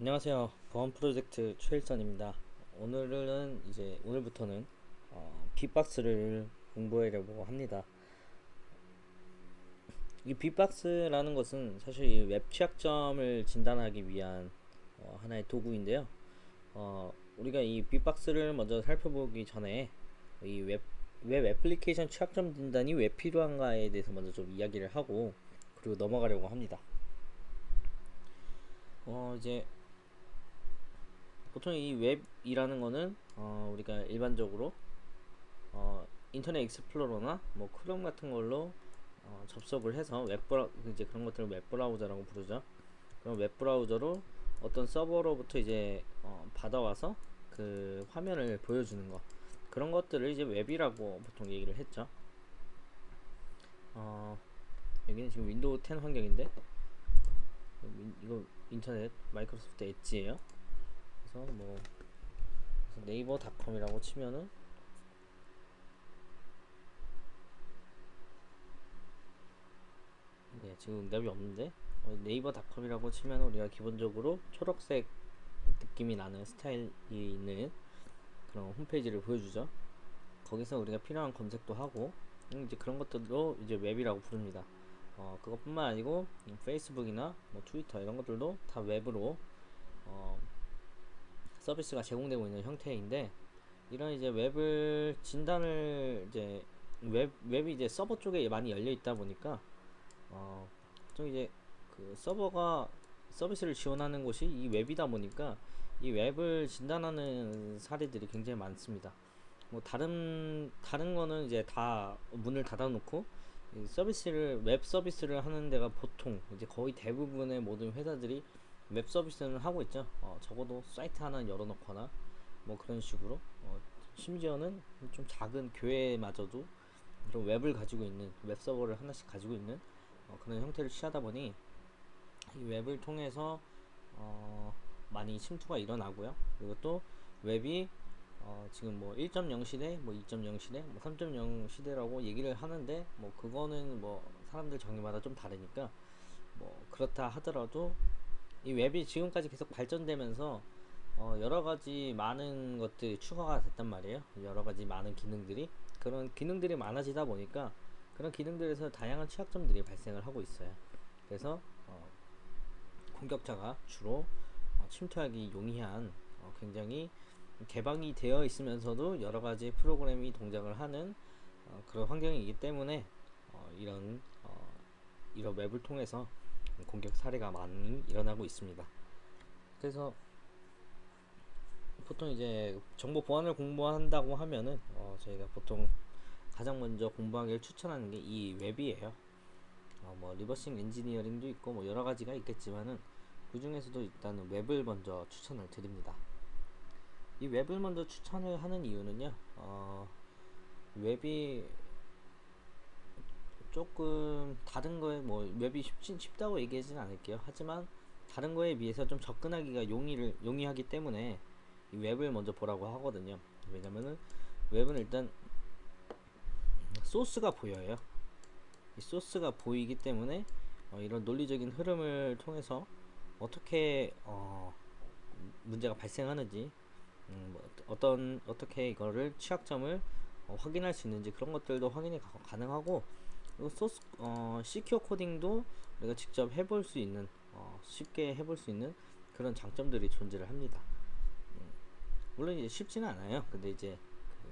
안녕하세요. 보안 프로젝트 최일선입니다. 오늘은 이제 오늘부터는 어, 빅박스를 공부하려고 합니다. 이 빅박스라는 것은 사실 이 웹 취약점을 진단하기 위한 어, 하나의 도구인데요. 어, 우리가 이 빅박스를 먼저 살펴보기 전에 이 웹, 웹 애플리케이션 취약점 진단이 왜 필요한가에 대해서 먼저 좀 이야기를 하고 그리고 넘어가려고 합니다. 어, 이제 보통 이 웹이라는 거는 어, 우리가 일반적으로 어, 인터넷 익스플로러나 뭐 크롬 같은 걸로 어, 접속을 해서 웹브라 이제 그런 것들을 웹브라우저라고 부르죠. 그럼 웹브라우저로 어떤 서버로부터 이제 어, 받아와서 그 화면을 보여주는 거 그런 것들을 이제 웹이라고 보통 얘기를 했죠. 어, 여기는 지금 윈도우 10 환경인데 이거 인터넷 마이크로소프트 엣지예요. 그래서 뭐 네이버 닷컴이라고 치면은 네 지금 응답이 없는데? 어, 네이버 닷컴이라고 치면 우리가 기본적으로 초록색 느낌이 나는 스타일이 있는 그런 홈페이지를 보여주죠. 거기서 우리가 필요한 검색도 하고 음, 이제 그런 것들도 이제 웹이라고 부릅니다. 어, 그것뿐만 아니고 페이스북이나 뭐 트위터 이런 것들도 다 웹으로 어, 서비스가 제공되고 있는 형태인데 이런 이제 웹을 진단을 이제 웹 웹이 이제 서버 쪽에 많이 열려 있다 보니까 어좀 이제 그 서버가 서비스를 지원하는 곳이 이 웹이다 보니까 이 웹을 진단하는 사례들이 굉장히 많습니다. 뭐 다른 다른 거는 이제 다 문을 닫아 놓고 서비스를 웹 서비스를 하는 데가 보통 이제 거의 대부분의 모든 회사들이 웹 서비스는 하고 있죠. 어, 적어도 사이트 하나 열어놓거나 뭐 그런 식으로 어, 심지어는 좀 작은 교회마저도 그런 웹을 가지고 있는 웹 서버를 하나씩 가지고 있는 어, 그런 형태를 취하다 보니 이 웹을 통해서 어, 많이 침투가 일어나고요. 그리고 또 웹이 어, 지금 뭐 1.0 시대, 뭐 2.0 시대, 뭐 3.0 시대라고 얘기를 하는데 뭐 그거는 뭐 사람들 정의마다 좀 다르니까 뭐 그렇다 하더라도 이 웹이 지금까지 계속 발전되면서 어 여러 가지 많은 것들이 추가가 됐단 말이에요. 여러 가지 많은 기능들이 그런 기능들이 많아지다 보니까 그런 기능들에서 다양한 취약점들이 발생을 하고 있어요. 그래서 어 공격자가 주로 어 침투하기 용이한 어 굉장히 개방이 되어 있으면서도 여러 가지 프로그램이 동작을 하는 어 그런 환경이기 때문에 어 이런 어 이런 웹을 통해서 공격 사례가 많이 일어나고 있습니다. 그래서 보통 이제 정보 보안을 공부한다고 하면은 어 저희가 보통 가장 먼저 공부하기를 추천하는 게 이 웹이에요. 어 뭐 reversing engineering도 있고 뭐 여러 가지가 있겠지만은 그 중에서도 일단은 웹을 먼저 추천을 드립니다. 이 웹을 먼저 추천을 하는 이유는요. 어 웹이 조금 다른 거에 뭐 웹이 쉽진 쉽다고 얘기하지는 않을게요. 하지만 다른 거에 비해서 좀 접근하기가 용이를 용이하기 때문에 이 웹을 먼저 보라고 하거든요. 왜냐면은 웹은 일단 소스가 보여요. 이 소스가 보이기 때문에 어, 이런 논리적인 흐름을 통해서 어떻게 어, 문제가 발생하는지 음, 뭐 어떤 어떻게 이거를 취약점을 어, 확인할 수 있는지 그런 것들도 확인이 가, 그리고 소스 어, 시큐어 코딩도 우리가 직접 해볼 수 있는 어, 쉽게 해볼 수 있는 그런 장점들이 존재를 합니다. 음, 물론 이제 쉽지는 않아요. 근데 이제 그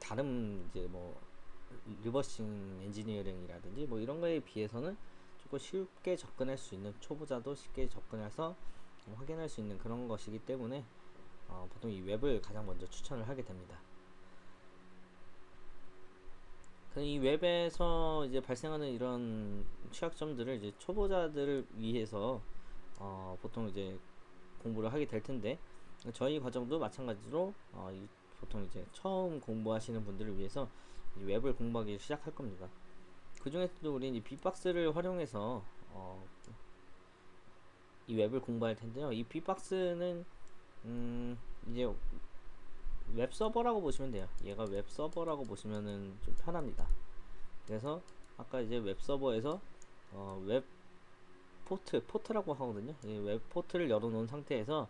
다른 이제 뭐 reversing engineering이라든지 뭐 이런 거에 비해서는 조금 쉽게 접근할 수 있는 초보자도 쉽게 접근해서 확인할 수 있는 그런 것이기 때문에 어, 보통 이 웹을 가장 먼저 추천을 하게 됩니다. 이 웹에서 이제 발생하는 이런 취약점들을 이제 초보자들을 위해서 어, 보통 이제 공부를 하게 될 텐데 저희 과정도 마찬가지로 어, 이, 보통 이제 처음 공부하시는 분들을 위해서 웹을 공부하기 시작할 겁니다. 그 중에서도 우리는 이 빅박스를 활용해서 어, 이 웹을 공부할 텐데요. 이 빅박스는 음, 이제 웹 서버라고 보시면 돼요. 얘가 웹 서버라고 보시면은 좀 편합니다. 그래서 아까 이제 웹 서버에서 어, 웹 포트 포트라고 하거든요. 이 웹 포트를 열어놓은 상태에서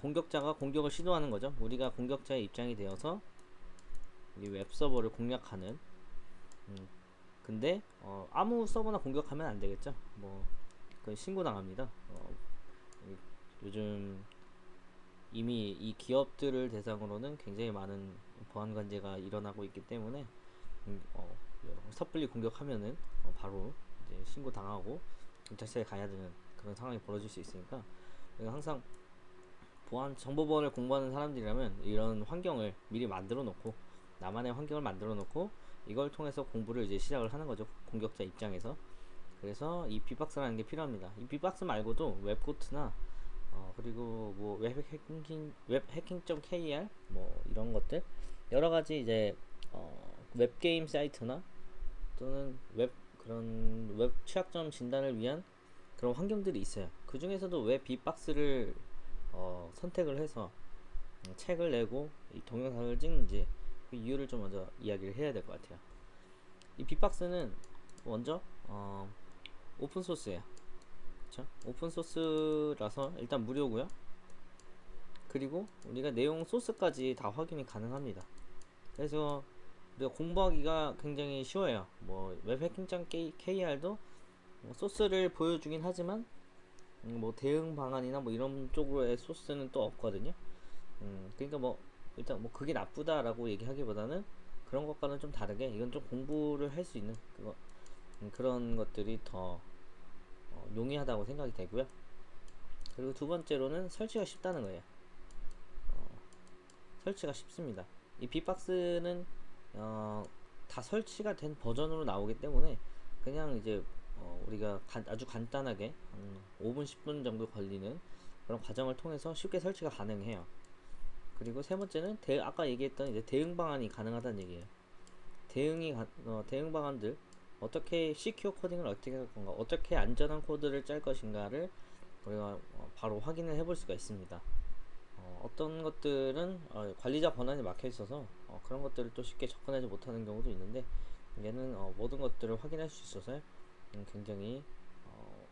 공격자가 공격을 시도하는 거죠. 우리가 공격자의 입장이 되어서 이 웹 서버를 공략하는. 음, 근데 어, 아무 서버나 공격하면 안 되겠죠. 뭐그 신고 당합니다. 어, 요즘 이미 이 기업들을 대상으로는 굉장히 많은 보안 관제가 일어나고 있기 때문에 음, 어, 섣불리 공격하면은 어, 바로 이제 신고 당하고 경찰서에 가야 되는 그런 상황이 벌어질 수 있으니까 항상 보안 정보보안을 공부하는 사람들이라면 이런 환경을 미리 만들어 놓고 나만의 환경을 만들어 놓고 이걸 통해서 공부를 이제 시작을 하는 거죠 공격자 입장에서 그래서 이 bee-box라는 게 필요합니다. 이 bee-box 말고도 WebGoat이나 어, 그리고 뭐 웹 해킹 웹 해킹.kr 뭐 이런 것들 여러 가지 이제 어, 웹 게임 사이트나 또는 웹 그런 웹 취약점 진단을 위한 그런 환경들이 있어요. 그 중에서도 왜 빅박스를 어, 선택을 해서 음, 책을 내고 이 동영상을 찍는지 그 이유를 좀 먼저 이야기를 해야 될 것 같아요. 이 빅박스는 먼저 어, 오픈 소스예요. 그쵸? 오픈 소스라서 일단 무료고요. 그리고 우리가 내용 소스까지 다 확인이 가능합니다. 그래서 우리가 공부하기가 굉장히 쉬워요. 뭐 웹해킹장 KR도 뭐 소스를 보여주긴 하지만 음, 뭐 대응 방안이나 뭐 이런 쪽으로의 소스는 또 없거든요. 음, 그러니까 뭐 일단 뭐 그게 나쁘다라고 얘기하기보다는 그런 것과는 좀 다르게 이건 좀 공부를 할 수 있는 그거 음, 그런 것들이 더 어, 용이하다고 생각이 되고요. 그리고 두 번째로는 설치가 쉽다는 거예요. 어, 설치가 쉽습니다. 이 빅박스는 어, 다 설치가 된 버전으로 나오기 때문에 그냥 이제 어, 우리가 간, 아주 간단하게 음, 5분 10분 정도 걸리는 그런 과정을 통해서 쉽게 설치가 가능해요. 그리고 세 번째는 대, 아까 얘기했던 이제 대응 방안이 가능하다는 얘기예요. 대응이 어, 대응 방안들 어떻게 시큐어 코딩을 어떻게 할 건가 어떻게 안전한 코드를 짤 것인가를 우리가 어, 바로 확인을 해볼 수가 있습니다. 어, 떤 것들은 어, 관리자 권한이 막혀 있어서 어, 그런 것들을 또 쉽게 접근하지 못하는 경우도 있는데 얘는 어, 모든 것들을 확인할 수 있어서 음, 굉장히 어,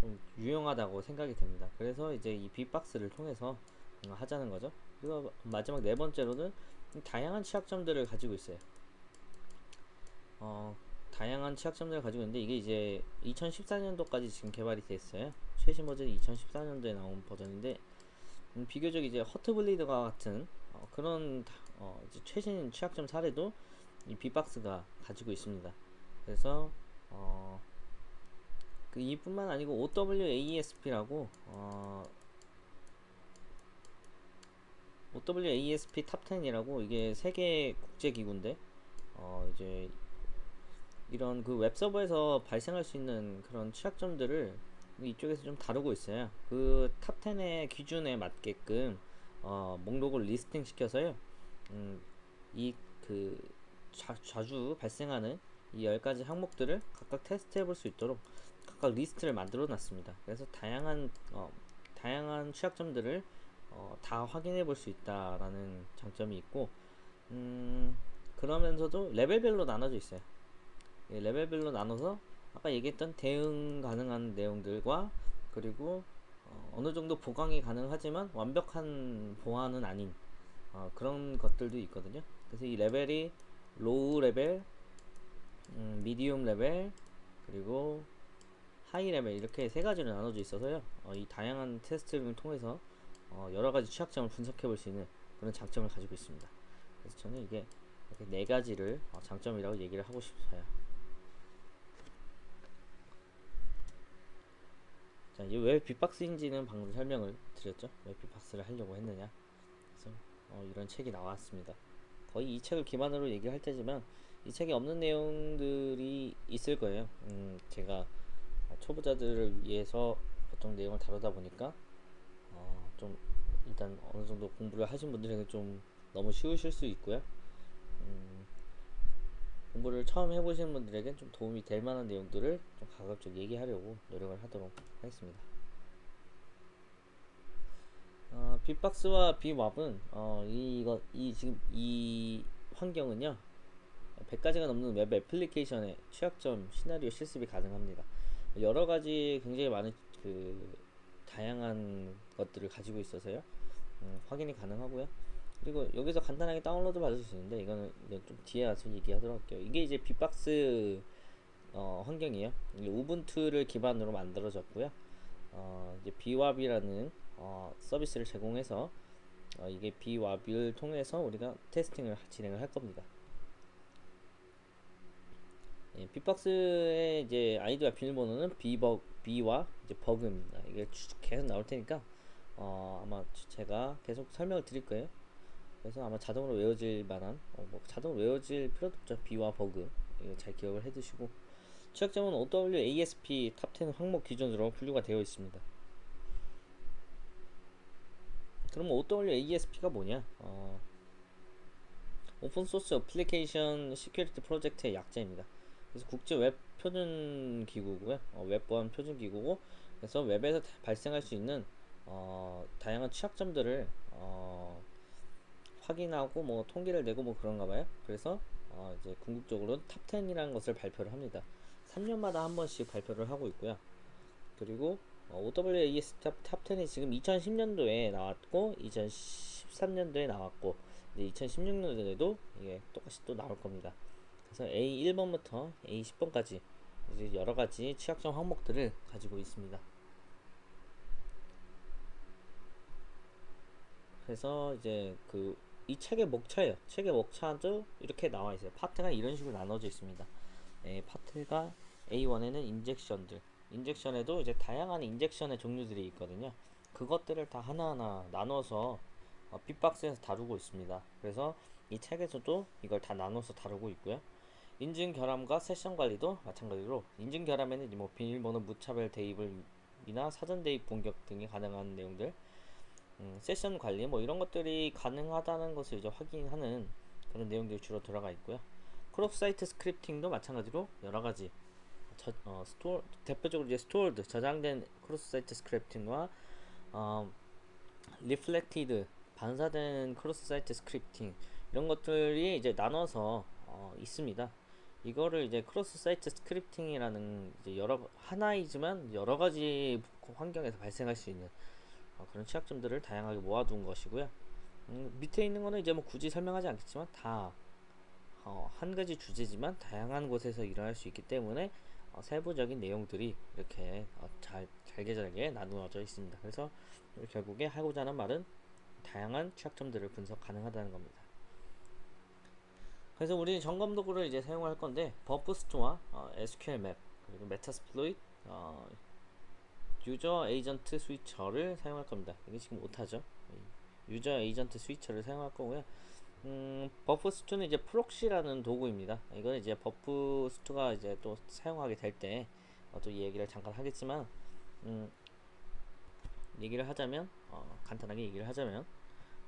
좀 유용하다고 생각이 됩니다. 그래서 이제 이 빅박스를 통해서 음, 하자는 거죠. 그리고 마지막 네 번째로는 다양한 취약점들을 가지고 있어요 어, 다양한 취약점들을 가지고 있는데 이게 이제 2014년도까지 지금 개발이 됐어요. 최신 버전이 2014년도에 나온 버전인데 음, 비교적 이제 허트블리드가 같은 어, 그런 어, 최신 취약점 사례도 이 빅박스가 가지고 있습니다. 그래서 어, 그 이뿐만 아니고 OWASP라고 어, OWASP Top 10이라고 이게 세계 국제 기구인데 어, 이제 이런 그 웹서버에서 발생할 수 있는 그런 취약점들을 이쪽에서 좀 다루고 있어요. 그 Top 10의 기준에 맞게끔 어, 목록을 listing 시켜서요. 음, 이그 자주 발생하는 이 10가지 항목들을 각각 테스트 해 볼 수 있도록 각각 리스트를 만들어 놨습니다. 그래서 다양한 어, 다양한 취약점들을 어, 다 확인해 볼 수 있다라는 장점이 있고 음, 그러면서도 레벨별로 나눠져 있어요. 레벨별로 나눠서 아까 얘기했던 대응 가능한 내용들과 그리고 어느 정도 보강이 가능하지만 완벽한 보안은 아닌 어, 그런 것들도 있거든요. 그래서 이 레벨이 low level, 음, medium level, 그리고 high level 이렇게 세 가지로 나눠져 있어서요. 어, 이 다양한 테스트를 통해서 어, 여러 가지 취약점을 분석해 볼 수 있는 그런 장점을 가지고 있습니다. 그래서 저는 이게 네 가지를 어, 장점이라고 얘기를 하고 싶어요. 자, 이 왜 bee-box인지는 방금 설명을 드렸죠. 왜 빅박스를 하려고 했느냐. 그래서 어, 이런 책이 나왔습니다. 거의 이 책을 기반으로 얘기할 때지만 이 책에 없는 내용들이 있을 거예요. 음, 제가 초보자들을 위해서 보통 내용을 다루다 보니까 어, 좀 일단 어느 정도 공부를 하신 분들에게 좀 너무 쉬우실 수 있고요. 음, 공부를 처음 해보시는 분들에게 좀 도움이 될 만한 내용들을 좀 가급적 얘기하려고 노력을 하도록 하겠습니다. 어, 빅박스와 빅왑은 어, 이거 이 지금 이 환경은요 100가지가 넘는 웹 애플리케이션의 취약점 시나리오 실습이 가능합니다. 여러 가지 굉장히 많은 그 다양한 것들을 가지고 있어서요. 음, 확인이 가능하고요. 그리고 여기서 간단하게 다운로드 받을 수 있는데 이거는 좀 뒤에 와서 얘기하도록 할게요. 이게 이제 bee-box 어, 환경이에요. Ubuntu를 기반으로 만들어졌고요. 어, 이제 bWAPP이라는 어, 서비스를 제공해서 어, 이게 bWAPP을 통해서 우리가 testing을 진행을 할 겁니다. 예, 빅박스의 이제 아이디와 비밀번호는 비버 bee와 이제 bug입니다. 이게 계속 나올 테니까 어, 아마 제가 계속 설명을 드릴 거예요. 그래서 아마 자동으로 외워질 만한 어, 뭐 자동으로 외워질 필요도 없죠. bee와 bug 이거 잘 기억을 해두시고 취약점은 OWASP Top 10 항목 기준으로 분류가 되어 있습니다. 그럼 OWASP가 뭐냐? 어, open source application security project의 약자입니다. 그래서 국제 웹 표준 기구고요. 어, 웹 보안 표준 기구고 그래서 웹에서 발생할 수 있는 어, 다양한 취약점들을 어, 확인하고 뭐 통계를 내고 뭐 그런가 봐요. 그래서 어, 이제 궁극적으로 Top 10이라는 것을 발표를 합니다. 3년마다 한 번씩 발표를 하고 있고요. 그리고 어, OWAS 탑, 탑10이 지금 2010년도에 나왔고 2013년도에 나왔고 이제 2016년도에도 이게 똑같이 또 나올 겁니다. 그래서 A1번부터 A10번까지 이제 여러 가지 취약점 항목들을 가지고 있습니다. 그래서 이제 그 이 책의 목차예요. 책의 목차도 이렇게 나와 있어요. 파트가 이런 식으로 나눠져 있습니다. 예, 파트가 A1에는 injection들, injection에도 이제 다양한 injection의 종류들이 있거든요. 그것들을 다 하나하나 나눠서 어, 빅박스에서 다루고 있습니다. 그래서 이 책에서도 이걸 다 나눠서 다루고 있고요. 인증 결함과 세션 관리도 마찬가지로 인증 결함에는 뭐 비밀번호 무차별 대입을 이나 사전 대입 공격 등이 가능한 내용들 음, 세션 관리 뭐 이런 것들이 가능하다는 것을 이제 확인하는 그런 내용들이 주로 들어가 있고요. cross site scripting도 마찬가지로 여러 가지 저, 어, store 대표적으로 이제 stored 저장된 cross site scripting과 어, reflected 반사된 cross site scripting 이런 것들이 이제 나눠서 어, 있습니다. 이거를 이제 cross site scripting이라는 이제 여러 하나이지만 여러 가지 환경에서 발생할 수 있는 어, 그런 취약점들을 다양하게 모아둔 것이고요. 음, 밑에 있는 거는 이제 뭐 굳이 설명하지 않겠지만 다 어, 한 가지 주제지만 다양한 곳에서 일어날 수 있기 때문에 어, 세부적인 내용들이 이렇게 어, 잘 잘게 잘게 나누어져 있습니다. 그래서 결국에 하고자 하는 말은 다양한 취약점들을 분석 가능하다는 겁니다. 그래서 우리는 점검 도구를 이제 사용할 건데 Burp Suite, 어, SQL map, 그리고 Metasploit, 어, 유저 에이전트 스위처를 사용할 겁니다. 이게 지금 오타죠. 유저 에이전트 스위처를 사용할 거고요. 음, Burp Suite는 이제 proxy라는 도구입니다. 이거는 이제 Burp Suite가 이제 또 사용하게 될 때또이 얘기를 잠깐 하겠지만 음, 얘기를 하자면 어, 간단하게 얘기를 하자면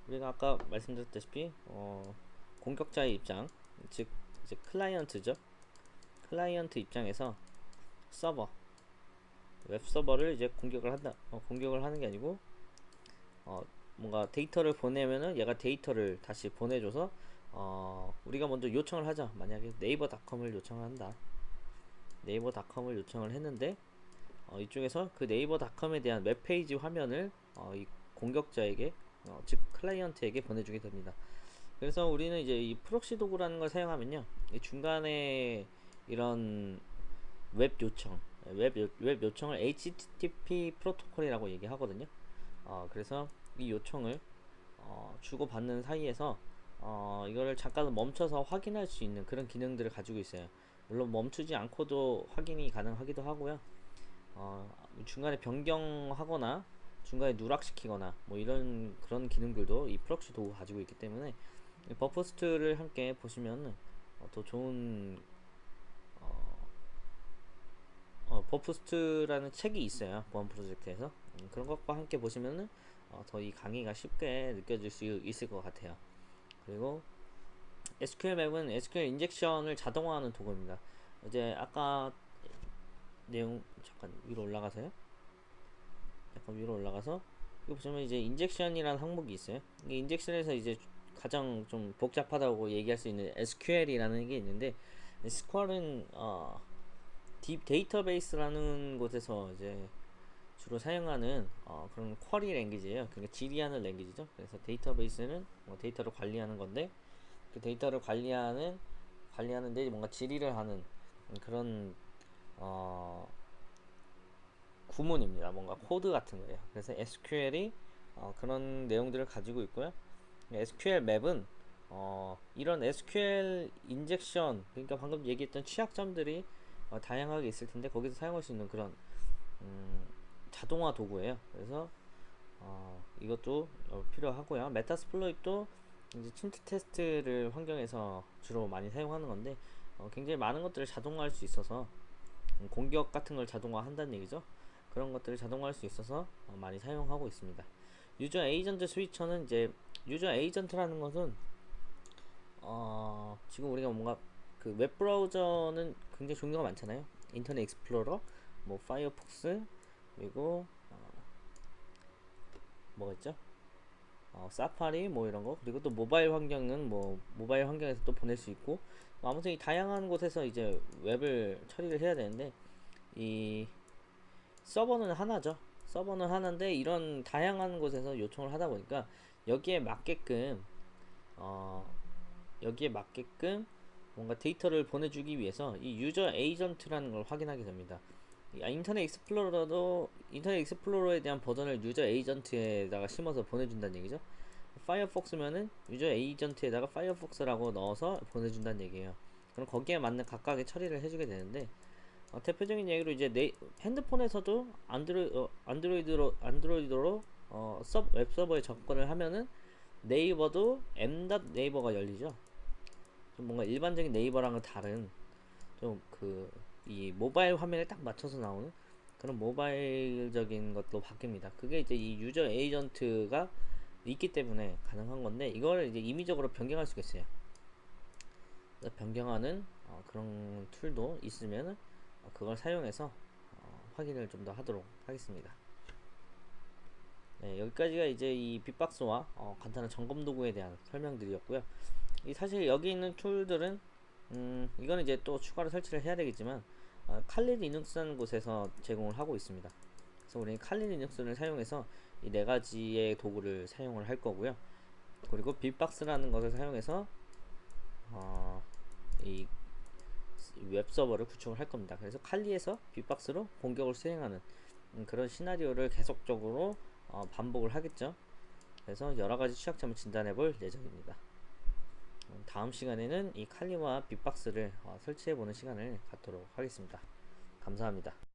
우리가 아까 말씀드렸다시피 어, 공격자의 입장 즉 이제 클라이언트죠. 클라이언트 입장에서 서버 웹 서버를 이제 공격을 한다. 어, 공격을 하는 게 아니고 어, 뭔가 데이터를 보내면은 얘가 데이터를 다시 보내줘서 어, 우리가 먼저 요청을 하자. 만약에 네이버닷컴을 요청을 한다. 네이버닷컴을 요청을 했는데 어, 이쪽에서 그 네이버닷컴에 대한 웹페이지 화면을 어, 이 공격자에게 어, 즉 클라이언트에게 보내주게 됩니다. 그래서 우리는 이제 이 proxy 도구라는 걸 사용하면요, 중간에 이런 웹 요청, 웹, 요, 웹 요청을 HTTP 프로토콜이라고 얘기하거든요. 어, 그래서 이 요청을 어, 주고받는 사이에서 어, 이거를 잠깐 멈춰서 확인할 수 있는 그런 기능들을 가지고 있어요. 물론 멈추지 않고도 확인이 가능하기도 하고요. 어, 중간에 변경하거나 중간에 누락시키거나 뭐 이런 그런 기능들도 이 proxy 도구 가지고 있기 때문에 Burp Suite를 함께 보시면 어, 더 좋은 어, 어, Burp Suite라는 책이 있어요 보안 프로젝트에서. 음, 그런 것과 함께 보시면은 어, 더 이 강의가 쉽게 느껴질 수 있을 것 같아요. 그리고 SQL map은 SQL 인젝션을 자동화하는 도구입니다. 이제 아까 내용 잠깐 위로 올라가세요. 약간 위로 올라가서 이거 보시면 이제 injection이라는 항목이 있어요. 이 injection에서 이제 가장 좀 복잡하다고 얘기할 수 있는 SQL이라는 게 있는데 SQL은 어 DB 데이터베이스라는 곳에서 이제 주로 사용하는 어, 그런 query language예요. 그러니까 질의하는 language죠. 그래서 데이터베이스는 뭐 데이터를 관리하는 건데 그 데이터를 관리하는 관리하는데 뭔가 질의를 하는 그런 어, 구문입니다. 뭔가 코드 같은 거예요. 그래서 SQL이 어, 그런 내용들을 가지고 있고요. SQL map은 어, 이런 SQL injection 그러니까 방금 얘기했던 취약점들이 어, 다양하게 있을 텐데 거기서 사용할 수 있는 그런 음, 자동화 도구예요. 그래서 어, 이것도 어, 필요하고요. Metasploit도 이제 침투 테스트를 환경에서 주로 많이 사용하는 건데 어, 굉장히 많은 것들을 자동화할 수 있어서 음, 공격 같은 걸 자동화한다는 얘기죠. 그런 것들을 자동화할 수 있어서 어, 많이 사용하고 있습니다. 유저 에이전트 스위처는 이제 user agent라는 것은 어, 지금 우리가 뭔가 그 웹브라우저는 굉장히 종류가 많잖아요. Internet Explorer, 뭐 Firefox, 그리고 어, 뭐가 있죠? 어, 사파리 뭐 이런 거 그리고 또 모바일 환경은 뭐 모바일 환경에서 또 보낼 수 있고 뭐 아무튼 이 다양한 곳에서 이제 웹을 처리를 해야 되는데 이 서버는 하나죠. 서버는 하나인데 이런 다양한 곳에서 요청을 하다 보니까 여기에 맞게끔 어 여기에 맞게끔 뭔가 데이터를 보내주기 위해서 이 user agent라는 걸 확인하게 됩니다. 이 Internet Explorer도 Internet Explorer에 대한 버전을 user agent에다가 심어서 보내준다는 얘기죠. Firefox면은 user agent에다가 Firefox라고 넣어서 보내준다는 얘기예요. 그럼 거기에 맞는 각각의 처리를 해주게 되는데 어, 대표적인 얘기로 이제 네, 핸드폰에서도 안드로이, 어, Android로 Android로 어, 서, 웹 서버에 접근을 하면은 네이버도 m 네이버가 열리죠. 좀 뭔가 일반적인 네이버랑은 다른 좀 그 이 모바일 화면에 딱 맞춰서 나오는 그런 모바일적인 것도 바뀝니다. 그게 이제 이 유저 에이전트가 있기 때문에 가능한 건데 이걸 이제 임의적으로 변경할 수가 있어요. 변경하는 어, 그런 툴도 있으면 어, 그걸 사용해서 어, 확인을 좀 더 하도록 하겠습니다. 네, 여기까지가 이제 이 빅박스와 어, 간단한 점검 도구에 대한 설명들이었고요. 이 사실 여기 있는 툴들은 음, 이거는 이제 또 추가로 설치를 해야 되겠지만 어, 칼리 리눅스라는 곳에서 제공을 하고 있습니다. 그래서 우리는 칼리 리눅스를 사용해서 이 네 가지의 도구를 사용을 할 거고요. 그리고 빅박스라는 것을 사용해서 어, 이 웹서버를 구축을 할 겁니다. 그래서 칼리에서 빅박스로 공격을 수행하는 음, 그런 시나리오를 계속적으로 어, 반복을 하겠죠. 그래서 여러가지 취약점을 진단해 볼 예정입니다. 음, 다음 시간에는 이 칼리와 빅박스를 어, 설치해 보는 시간을 갖도록 하겠습니다. 감사합니다.